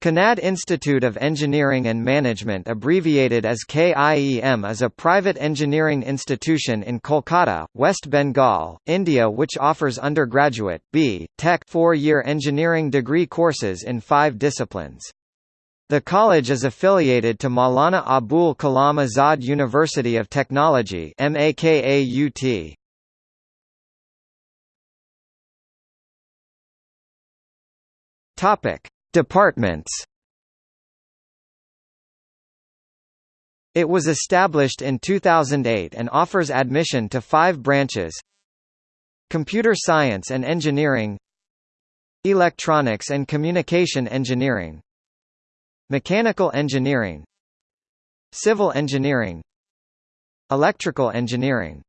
Kanad Institute of Engineering and Management abbreviated as KIEM is a private engineering institution in Kolkata, West Bengal, India which offers undergraduate, B. Tech four-year engineering degree courses in five disciplines. The college is affiliated to Maulana Abul Kalam Azad University of Technology MAKAUT. Topic Departments. It was established in 2008 and offers admission to five branches. Computer Science and Engineering. Electronics and Communication Engineering. Mechanical Engineering. Civil Engineering. Electrical Engineering